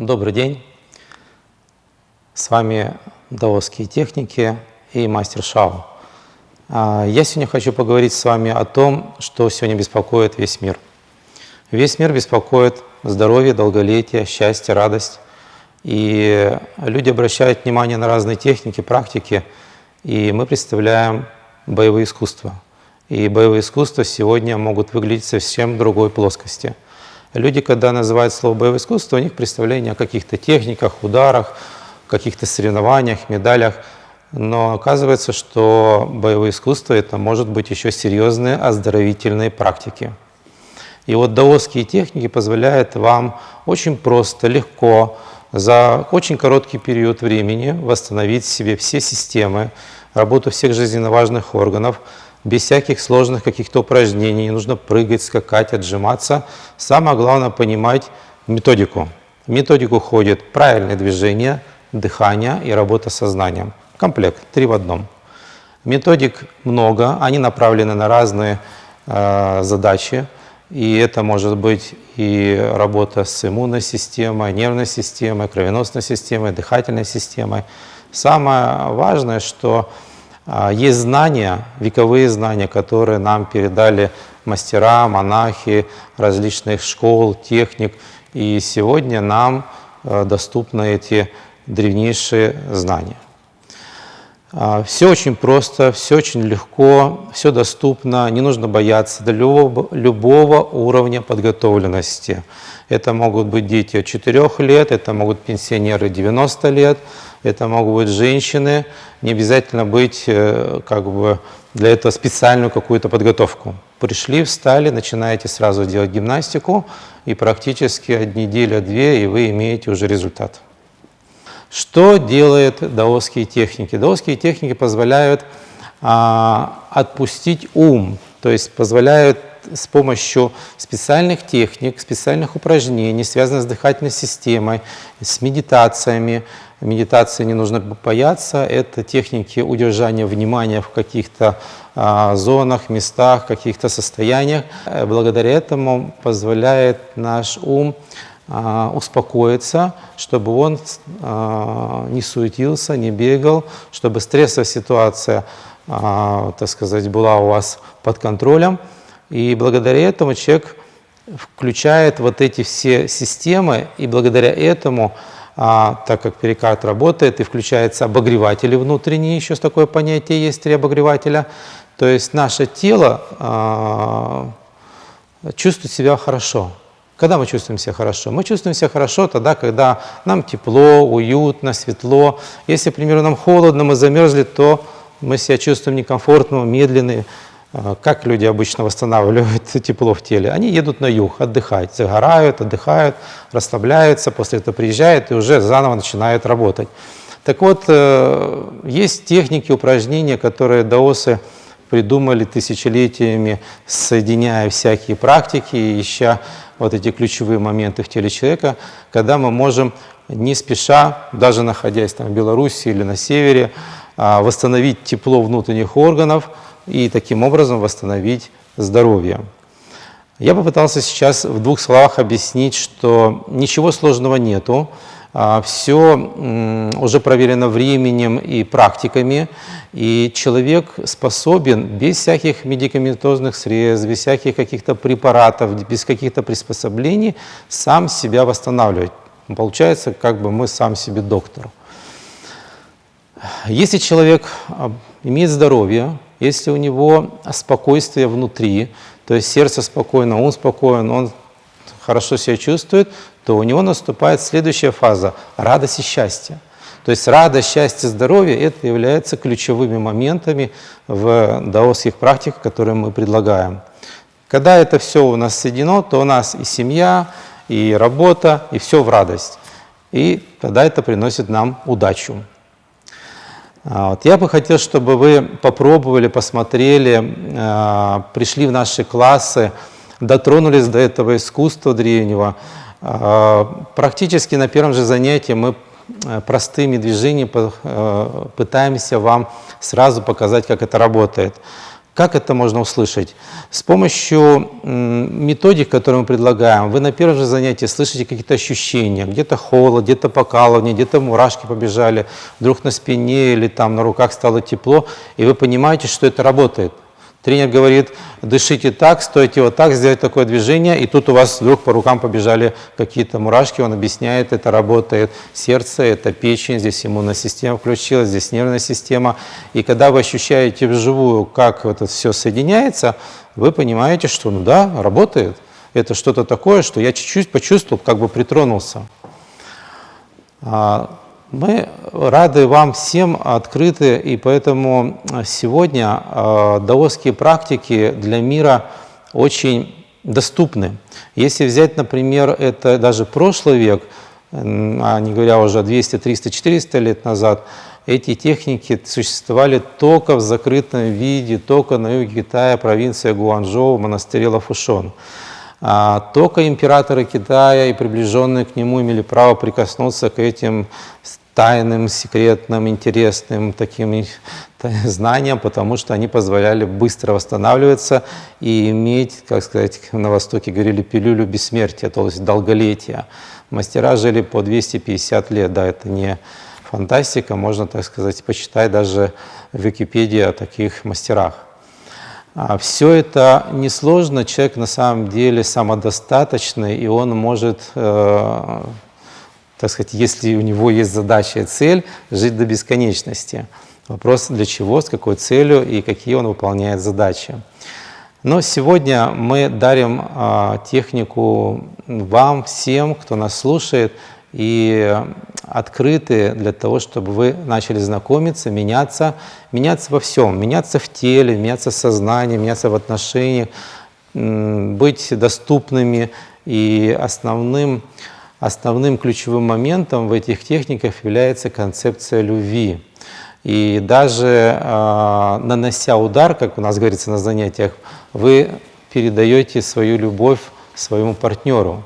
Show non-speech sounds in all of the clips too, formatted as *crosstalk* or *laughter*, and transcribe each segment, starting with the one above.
Добрый день. С вами даосские техники и мастер Шао. А, я сегодня хочу поговорить с вами о том, что сегодня беспокоит весь мир. Весь мир беспокоит здоровье, долголетие, счастье, радость. И люди обращают внимание на разные техники, практики, и мы представляем боевые искусства. И боевые искусства сегодня могут выглядеть совсем другой плоскости. Люди, когда называют слово боевое искусство, у них представление о каких-то техниках, ударах, каких-то соревнованиях, медалях. Но оказывается, что боевое искусство это может быть еще серьезные оздоровительные практики. И вот даосские техники позволяют вам очень просто, легко, за очень короткий период времени восстановить себе все системы, работу всех жизненно важных органов, без всяких сложных каких-то упражнений, не нужно прыгать, скакать, отжиматься. Самое главное понимать методику. В методику входит правильное движение, дыхание и работа с сознанием. Комплект, три в одном. Методик много, они направлены на разные э, задачи. И это может быть и работа с иммунной системой, нервной системой, кровеносной системой, дыхательной системой. Самое важное, что есть знания, вековые знания, которые нам передали мастера, монахи различных школ, техник. И сегодня нам э, доступны эти древнейшие знания. А, все очень просто, все очень легко, все доступно, не нужно бояться до любого, любого уровня подготовленности. Это могут быть дети от 4 лет, это могут пенсионеры 90 лет, это могут быть женщины, не обязательно быть э, как бы для этого специальную какую-то подготовку. Пришли, встали, начинаете сразу делать гимнастику, и практически от недели-две, и вы имеете уже результат. Что делают даосские техники? Даосские техники позволяют а, отпустить ум, то есть позволяют с помощью специальных техник, специальных упражнений, связанных с дыхательной системой, с медитациями. Медитации не нужно бояться, это техники удержания внимания в каких-то а, зонах, местах, каких-то состояниях. Благодаря этому позволяет наш ум а, успокоиться, чтобы он а, не суетился, не бегал, чтобы стрессовая ситуация, так сказать, была у вас под контролем. И благодаря этому человек включает вот эти все системы, и благодаря этому, так как перикард работает, и включаются обогреватели внутренние, еще такое понятие есть, три обогревателя, то есть наше тело чувствует себя хорошо. Когда мы чувствуем себя хорошо? Мы чувствуем себя хорошо тогда, когда нам тепло, уютно, светло. Если, к примеру, нам холодно, мы замерзли, то мы себя чувствуем некомфортно, медленные. А, как люди обычно восстанавливают *laughs* тепло в теле? Они едут на юг отдыхать, загорают, отдыхают, расслабляются, после этого приезжают и уже заново начинают работать. Так вот, э, есть техники, упражнения, которые даосы придумали тысячелетиями, соединяя всякие практики, ища вот эти ключевые моменты в теле человека, когда мы можем не спеша, даже находясь там в Беларуси или на севере, а, восстановить тепло внутренних органов и таким образом восстановить здоровье. Я попытался сейчас в двух словах объяснить, что ничего сложного нету, а, все уже проверено временем и практиками, и человек способен без всяких медикаментозных средств, без всяких каких-то препаратов, без каких-то приспособлений сам себя восстанавливать. Получается, как бы мы сам себе доктор. Если человек а, имеет здоровье, если у него спокойствие внутри, то есть сердце спокойно, ум спокоен, он хорошо себя чувствует, то у него наступает следующая фаза – радость и счастье. То есть радость, счастье, здоровье – это являются ключевыми моментами в даосских практиках, которые мы предлагаем. Когда это все у нас соединено, то у нас и семья, и работа, и все в радость. И тогда это приносит нам удачу. А вот. Я бы хотел, чтобы вы попробовали, посмотрели, а, пришли в наши классы, дотронулись до этого искусства древнего. А, практически на первом же занятии мы э, простыми движениями э, пытаемся вам сразу показать, как это работает. Как это можно услышать? С помощью методик, которые мы предлагаем, вы на первом же занятии слышите какие-то ощущения, где-то холод, где-то покалывание, где-то мурашки побежали, вдруг на спине или там на руках стало тепло, и вы понимаете, что это работает. Тренер говорит, дышите так, стойте вот так, сделать такое движение, и тут у вас вдруг по рукам побежали какие-то мурашки, он объясняет, это работает сердце, это печень, здесь иммунная система включилась, здесь нервная система. И когда вы ощущаете вживую, как это все соединяется, вы понимаете, что ну да, работает. Это что-то такое, что я чуть-чуть почувствовал, как бы притронулся. А, мы рады вам всем, открыты, и поэтому сегодня э, даосские практики для мира очень доступны. Если взять, например, это даже прошлый век, а не говоря уже 200, 300, 400 лет назад, эти техники существовали только в закрытом виде, только на юге Китая, провинция Гуанчжоу, в монастыре Лафушон. А, только императоры Китая и приближенные к нему имели право прикоснуться к этим тайным, секретным, интересным таким знаниям, потому что они позволяли быстро восстанавливаться и иметь, как сказать, на Востоке говорили, пилюлю бессмертия, то есть долголетия. Мастера жили по 250 лет, да, это не фантастика, можно, так сказать, почитать даже в Википедии о таких мастерах. А все это несложно, человек на самом деле самодостаточный, и он может э, так сказать, если у него есть задача и цель, жить до бесконечности. Вопрос для чего, с какой целью и какие он выполняет задачи. Но сегодня мы дарим а, технику вам, всем, кто нас слушает, и открыты для того, чтобы вы начали знакомиться, меняться, меняться во всем, меняться в теле, меняться в сознании, меняться в отношениях, быть доступными. И основным основным ключевым моментом в этих техниках является концепция любви. И даже э, нанося удар, как у нас говорится на занятиях, вы передаете свою любовь своему партнеру.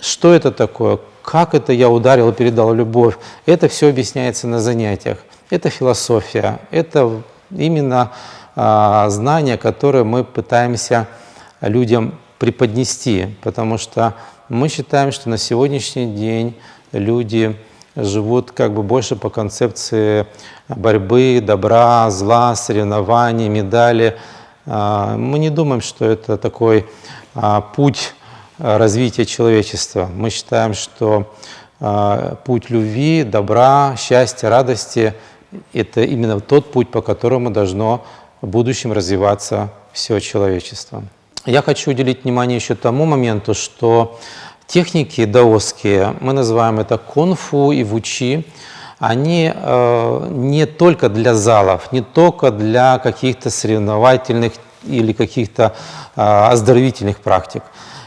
Что это такое? Как это я ударил и передал любовь? Это все объясняется на занятиях. Это философия, это именно э, знания, которые мы пытаемся людям преподнести, потому что мы считаем, что на сегодняшний день люди живут как бы больше по концепции борьбы, добра, зла, соревнований, медали. А, мы не думаем, что это такой а, путь развития человечества. Мы считаем, что а, путь любви, добра, счастья, радости – это именно тот путь, по которому должно в будущем развиваться все человечество. Я хочу уделить внимание еще тому моменту, что техники даосские, мы называем это кунг-фу и вучи, они э, не только для залов, не только для каких-то соревновательных или каких-то э, оздоровительных практик.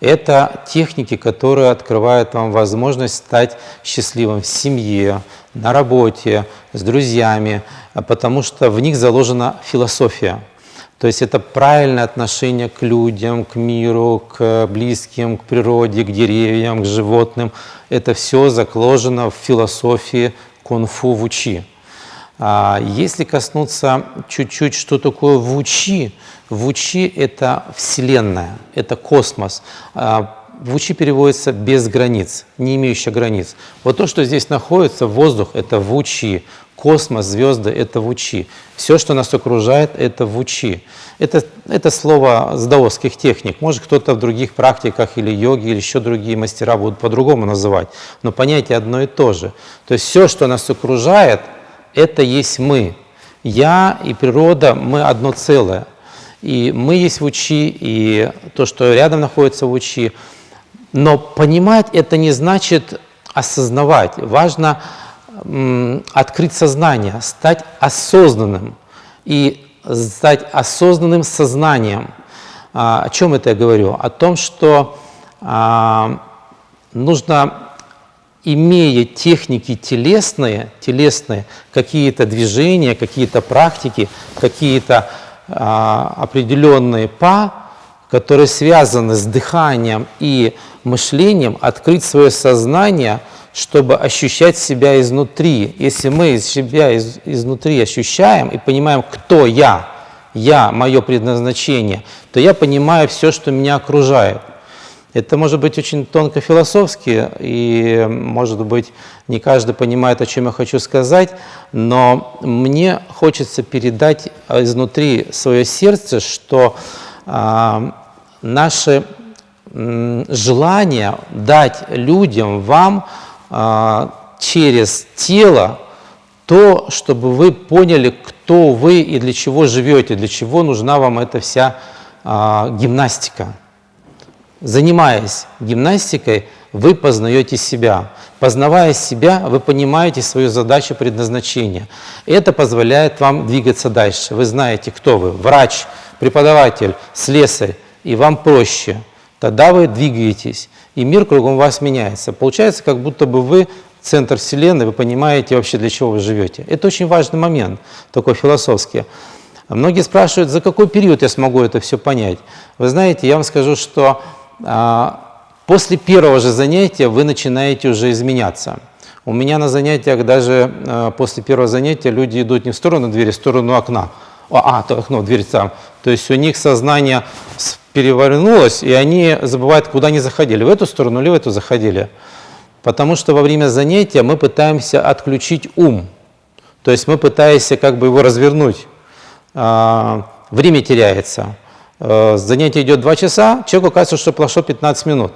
Это техники, которые открывают вам возможность стать счастливым в семье, на работе, с друзьями, потому что в них заложена философия. То есть это правильное отношение к людям, к миру, к близким, к природе, к деревьям, к животным. Это все закложено в философии кунг-фу вучи. А если коснуться чуть-чуть, что такое вучи, вучи – это Вселенная, это космос. Вучи переводится без границ, не имеющая границ. Вот то, что здесь находится, воздух – это вучи, Космос, звезды – это вучи. Все, что нас окружает, это вучи. Это, это слово с даосских техник. Может, кто-то в других практиках или йоги, или еще другие мастера будут по-другому называть. Но понятие одно и то же. То есть все, что нас окружает, это есть мы. Я и природа, мы одно целое. И мы есть в учи, и то, что рядом находится в учи. Но понимать это не значит осознавать. Важно открыть сознание, стать осознанным и стать осознанным сознанием. А, о чем это я говорю? О том, что а, нужно, имея техники телесные, телесные какие-то движения, какие-то практики, какие-то а, определенные па, которые связаны с дыханием и мышлением, открыть свое сознание – чтобы ощущать себя изнутри. Если мы себя из, изнутри ощущаем и понимаем, кто я, я, мое предназначение, то я понимаю все, что меня окружает. Это может быть очень тонко философски, и, может быть, не каждый понимает, о чем я хочу сказать, но мне хочется передать изнутри свое сердце, что э, наше э, желание дать людям, вам э, через тело то, чтобы вы поняли, кто вы и для чего живете, для чего нужна вам эта вся э, гимнастика. Занимаясь гимнастикой, вы познаете себя. Познавая себя, вы понимаете свою задачу предназначения. Это позволяет вам двигаться дальше. Вы знаете, кто вы. Врач, преподаватель, слесарь. И вам проще. Тогда вы двигаетесь, и мир кругом вас меняется. Получается, как будто бы вы центр Вселенной, вы понимаете вообще, для чего вы живете. Это очень важный момент, такой философский. Многие спрашивают, за какой период я смогу это все понять. Вы знаете, я вам скажу, что а, после первого же занятия вы начинаете уже изменяться. У меня на занятиях даже а, после первого занятия люди идут не в сторону двери, а в сторону окна. А, то окно, дверь там. То есть у них сознание перевернулось, и они забывают, куда они заходили, в эту сторону или в эту заходили. Потому что во время занятия мы пытаемся отключить ум. То есть мы пытаемся как бы его развернуть. Время теряется. Э, занятие идет 2 часа, человеку кажется, что прошло 15 минут.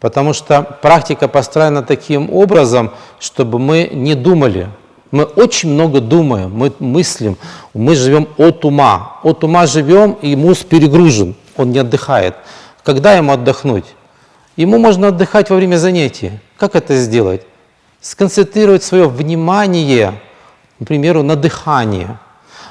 Потому что практика построена таким образом, чтобы мы не думали. Мы очень много думаем, мы мыслим, мы живем от ума. От ума живем, и мозг перегружен, он не отдыхает. Когда ему отдохнуть? Ему можно отдыхать во время занятий. Как это сделать? Сконцентрировать свое внимание, например, на дыхании –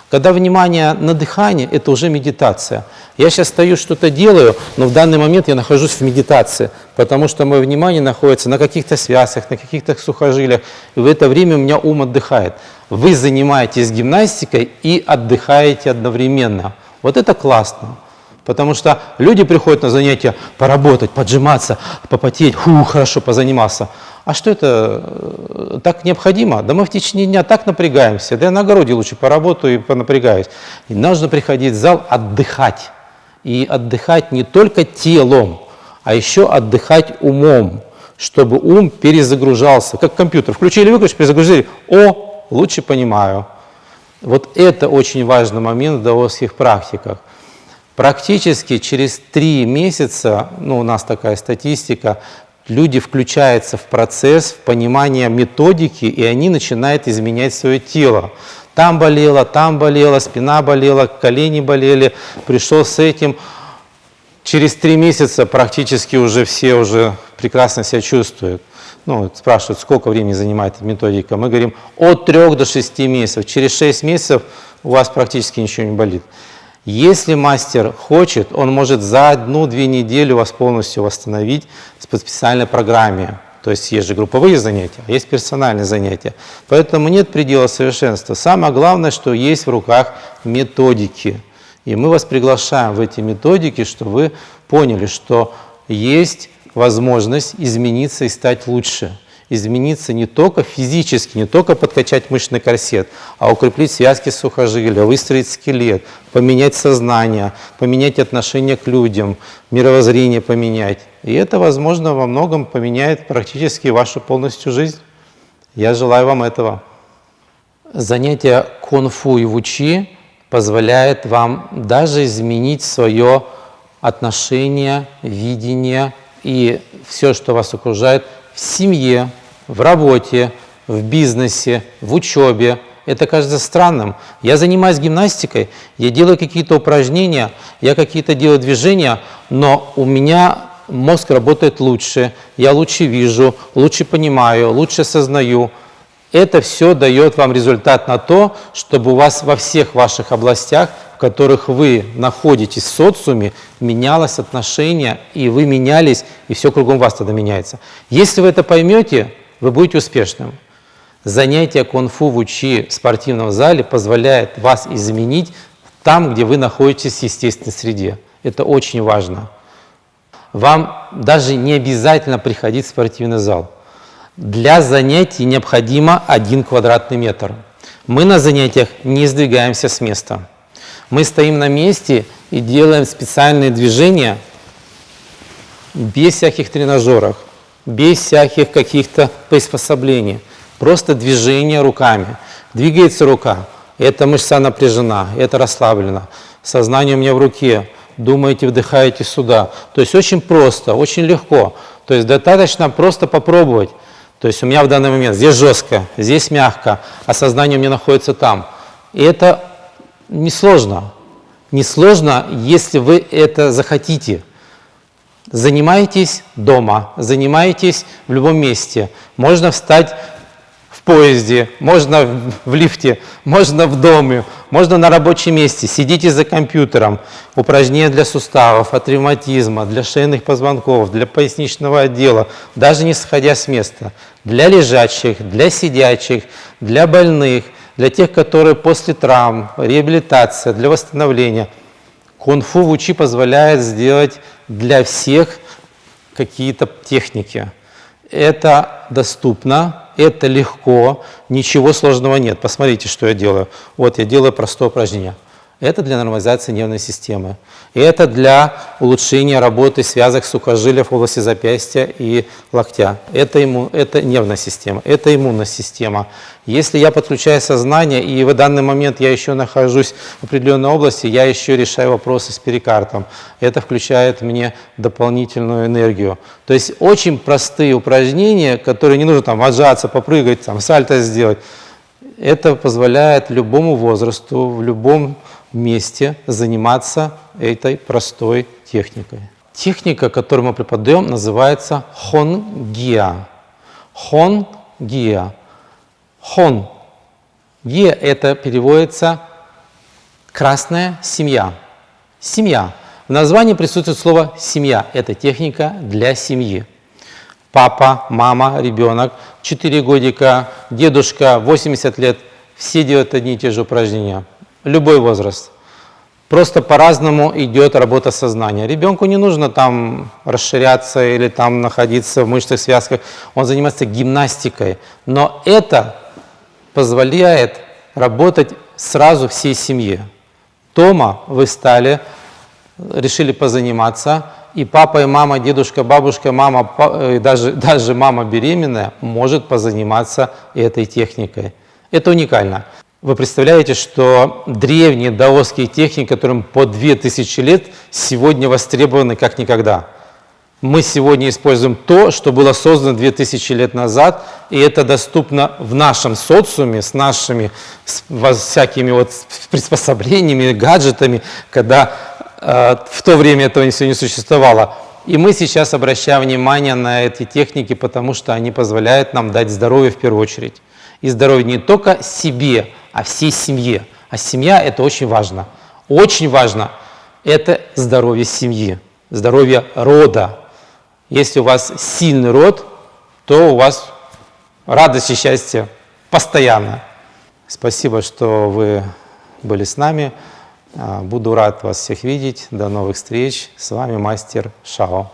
когда внимание на дыхание, это уже медитация. Я сейчас стою, что-то делаю, но в данный момент я нахожусь в медитации, потому что мое внимание находится на каких-то связях, на каких-то сухожилиях, и в это время у меня ум отдыхает. Вы занимаетесь гимнастикой и отдыхаете одновременно. Вот это классно. Потому что люди приходят на занятия поработать, поджиматься, попотеть, фу, хорошо, позанимался. А что это э, так необходимо? Да мы в течение дня так напрягаемся, да я на огороде лучше поработаю и понапрягаюсь. И нужно приходить в зал отдыхать. И отдыхать не только телом, а еще отдыхать умом, чтобы ум перезагружался. Как компьютер. Включили, выключили, перезагрузили. О, лучше понимаю. Вот это очень важный момент в даосских практиках. Практически через три месяца, ну у нас такая статистика, люди включаются в процесс, в понимание методики, и они начинают изменять свое тело. Там болело, там болело, спина болела, колени болели, пришел с этим. Через три месяца практически уже все уже прекрасно себя чувствуют. Ну, спрашивают, сколько времени занимает эта методика. Мы говорим от трех до шести месяцев. Через шесть месяцев у вас практически ничего не болит. Если мастер хочет, он может за одну-две недели вас полностью восстановить по специальной программе. То есть есть же групповые занятия, а есть персональные занятия. Поэтому нет предела совершенства. Самое главное, что есть в руках методики. И мы вас приглашаем в эти методики, чтобы вы поняли, что есть возможность измениться и стать лучше измениться не только физически, не только подкачать мышечный корсет, а укрепить связки сухожилия, выстроить скелет, поменять сознание, поменять отношение к людям, мировоззрение поменять. И это, возможно, во многом поменяет практически вашу полностью жизнь. Я желаю вам этого. Занятие кунг-фу и вучи позволяет вам даже изменить свое отношение, видение и все, что вас окружает – в семье, в работе, в бизнесе, в учебе. Это кажется странным. Я занимаюсь гимнастикой, я делаю какие-то упражнения, я какие-то делаю движения, но у меня мозг работает лучше, я лучше вижу, лучше понимаю, лучше сознаю. Это все дает вам результат на то, чтобы у вас во всех ваших областях, в которых вы находитесь в социуме, менялось отношение, и вы менялись, и все кругом вас тогда меняется. Если вы это поймете, вы будете успешным. Занятие кунг-фу в учи в спортивном зале позволяет вас изменить там, где вы находитесь в естественной среде. Это очень важно. Вам даже не обязательно приходить в спортивный зал. Для занятий необходимо один квадратный метр. Мы на занятиях не сдвигаемся с места. Мы стоим на месте и делаем специальные движения без всяких тренажеров, без всяких каких-то приспособлений. Просто движение руками. Двигается рука, эта мышца напряжена, это расслаблена. Сознание у меня в руке, думаете, вдыхаете сюда. То есть очень просто, очень легко. То есть достаточно просто попробовать. То есть у меня в данный момент здесь жестко, здесь мягко, а сознание у меня находится там. И это несложно. Несложно, если вы это захотите. Занимаетесь дома, занимаетесь в любом месте. Можно встать поезде, можно в лифте, можно в доме, можно на рабочем месте. Сидите за компьютером. Упражнения для суставов, от ревматизма, для шейных позвонков, для поясничного отдела, даже не сходя с места. Для лежачих, для сидячих, для больных, для тех, которые после травм, реабилитация, для восстановления. Кунг-фу в УЧИ позволяет сделать для всех какие-то техники. Это доступно, это легко, ничего сложного нет. Посмотрите, что я делаю. Вот я делаю простое упражнение. Это для нормализации нервной системы. И это для улучшения работы связок сухожилия в области запястья и локтя. Это, имму, это нервная система, это иммунная система. Если я подключаю сознание, и в данный момент я еще нахожусь в определенной области, я еще решаю вопросы с перикардом. Это включает мне дополнительную энергию. То есть очень простые упражнения, которые не нужно там отжаться, попрыгать, там, сальто сделать. Это позволяет любому возрасту, в любом месте заниматься этой простой техникой. Техника, которую мы преподаем, называется хонгия. Хонгия. Хон. Гия – это переводится «красная семья». Семья. В названии присутствует слово «семья». Это техника для семьи. Папа, мама, ребенок, 4 годика, дедушка, 80 лет – все делают одни и те же упражнения любой возраст. Просто по-разному идет работа сознания. Ребенку не нужно там расширяться или там находиться в мышцах, связках. Он занимается гимнастикой. Но это позволяет работать сразу всей семье. Тома вы стали, решили позаниматься, и папа, и мама, дедушка, бабушка, мама, э, даже, *laughs* даже мама беременная может позаниматься этой техникой. Это уникально. Вы представляете, что древние даосские техники, которым по 2000 лет, сегодня востребованы как никогда. Мы сегодня используем то, что было создано 2000 лет назад, и это доступно в нашем социуме с нашими с всякими вот приспособлениями, гаджетами, когда в то время этого не существовало. И мы сейчас обращаем внимание на эти техники, потому что они позволяют нам дать здоровье в первую очередь. И здоровье не только себе, а всей семье. А семья – это очень важно. Очень важно – это здоровье семьи, здоровье рода. Если у вас сильный род, то у вас радость и счастье постоянно. Спасибо, что вы были с нами. А, буду рад вас всех видеть. До новых встреч. С вами мастер Шао.